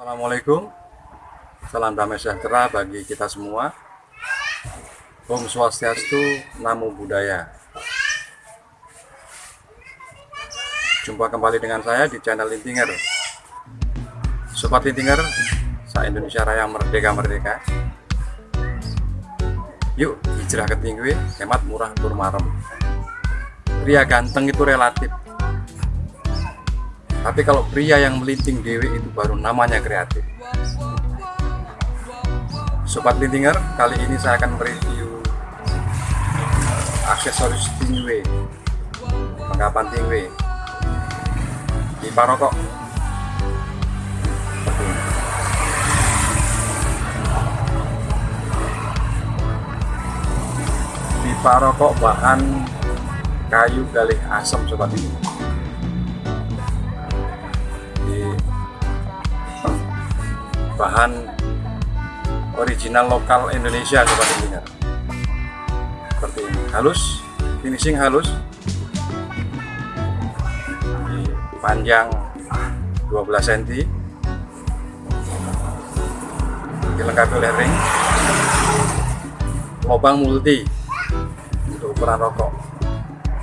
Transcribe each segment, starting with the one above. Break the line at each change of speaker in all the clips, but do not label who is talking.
Assalamualaikum. Salam damai sejahtera bagi kita semua. Om Swastiastu, Namo Buddhaya. Jumpa kembali dengan saya di channel Lintinger Sobat Lintinger, saya Indonesia Raya Merdeka-Merdeka Yuk, hijrah ke tinggi, hemat murah turmarem Pria ganteng itu relatif. Tapi kalau pria yang melinting dewi itu baru namanya kreatif. Sobat Lintinger, kali ini saya akan mereview aksesoris tingwe Penggapan tingwe di parokok di parokok bahan kayu galih asam sobat ini bahan original lokal Indonesia sobat intinya seperti ini halus finishing halus. Di panjang 12 cm dilengkapi oleh ring. Lubang multi ukuran rokok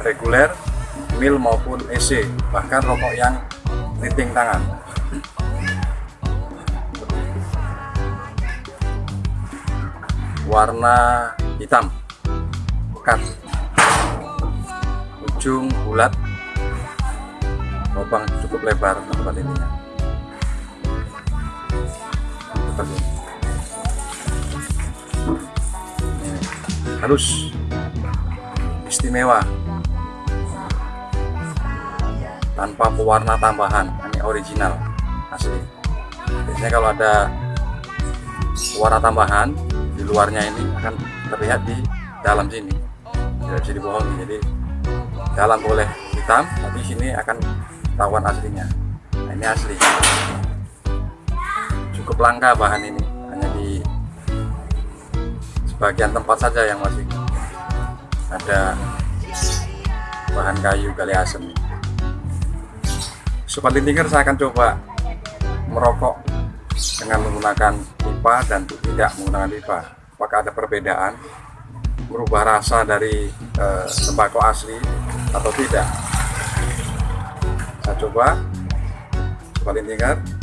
reguler mil maupun EC bahkan rokok yang riting tangan. Warna hitam pekat ujung bulat lubang cukup lebar tempat ini. Halus istimewa. Tanpa pewarna tambahan ini original asli. Biasanya kalau ada warna tambahan di luarnya ini akan terlihat di dalam sini. Tidak bisa dibohongi jadi dalam boleh hitam tapi sini akan tawan aslinya. Nah, ini asli. Cukup langka bahan ini hanya di sebagian tempat saja yang masih ada bahan kayu gali asem. Sobat lintinger saya akan coba merokok dengan menggunakan pipa dan tidak menggunakan pipa. Apakah ada perbedaan? Merubah rasa dari eh, asli atau tidak? Saya coba. Paling tingkat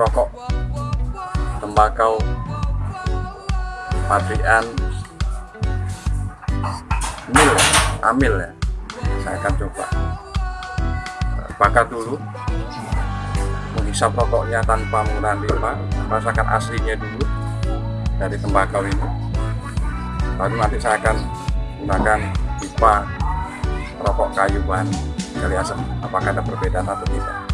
merokok tembakau. Pabrikan. Mil amil ya? Saya akan coba. Bakar dulu. Menghisap rokoknya tanpa menggunakan pipa rasakan aslinya dulu dari tembakau ini. Lalu nanti saya akan gunakan pipa rokok kayu bahan gali asam apakah ada perbedaan atau tidak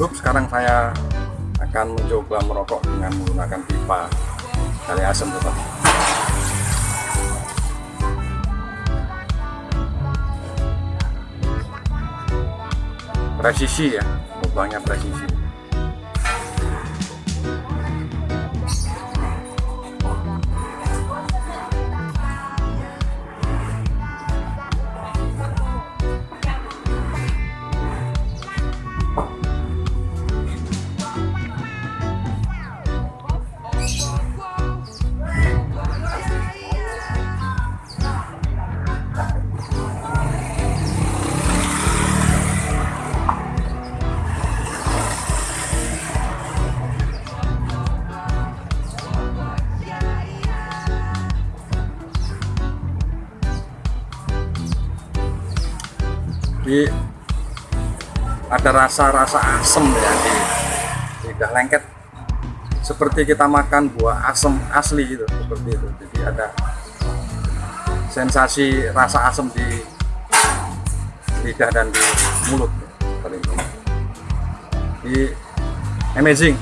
cukup sekarang saya akan mencoba merokok dengan menggunakan pipa dari asam tetap presisi ya lubangnya presisi ada rasa-rasa asem ya. Di lidah lengket. Seperti kita makan buah asem asli gitu seperti itu. Jadi ada sensasi rasa asam di lidah dan di mulut. Paling di amazing.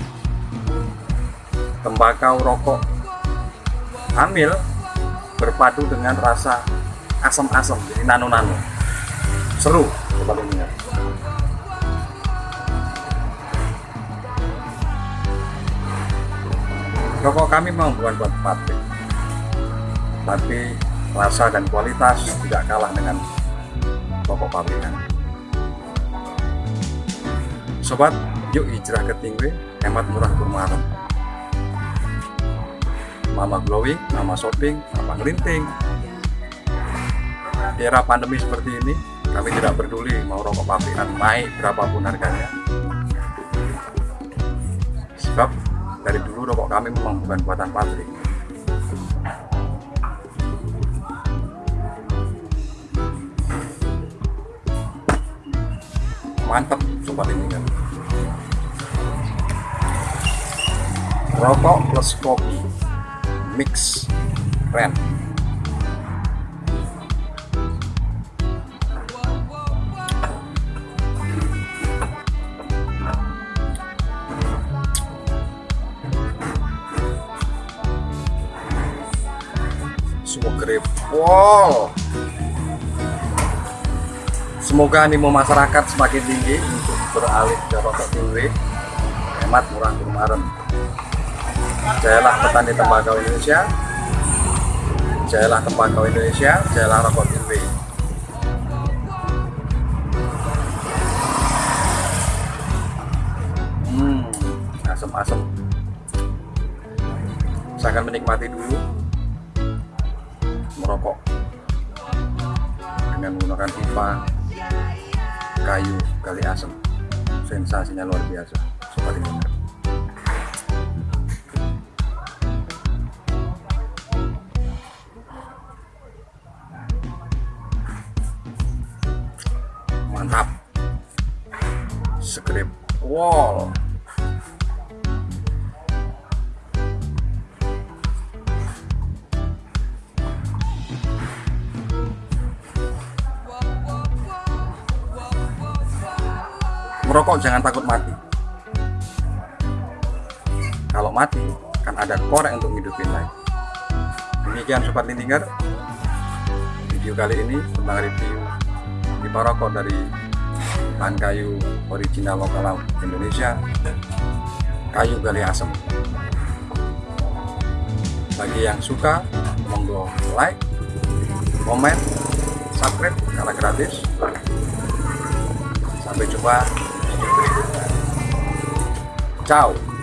Tembakau rokok. Hamil berpadu dengan rasa asam-asam jadi nano-nano. Seru paling rokok kami memang bukan buat pabrik. Tapi rasa dan kualitas tidak kalah dengan rokok pabrikan. Sobat yuk hijrah ke Tingwe hemat murah bermarem mama glowing, mama shopping, mama ngelinting di era pandemi seperti ini kami tidak peduli mau rokok pabrikan naik berapapun harganya. Sebab dari dulu rokok kami memang bukan buatan pabrik. Mantap sobat ini kan rokok plus kopi mix keren wow. Semoga animo masyarakat semakin tinggi untuk beralih ke rokok tinggi hemat murah kemarin jayalah petani tembakau Indonesia. Jayalah tembakau Indonesia jayalah rokok tinggi hmm asam-asam saya akan menikmati dulu merokok dengan menggunakan pipa kayu kali asam sensasinya luar biasa. Sobat ini mantap. Skrip wall merokok jangan takut mati. Kalau mati kan ada korek untuk hidupin lagi. Demikian sobat lintinger video kali ini tentang review pipa rokok dari bahan kayu original lokal Indonesia kayu gali asem. Bagi yang suka monggo like komen subscribe karena gratis. Sampai jumpa Tchau!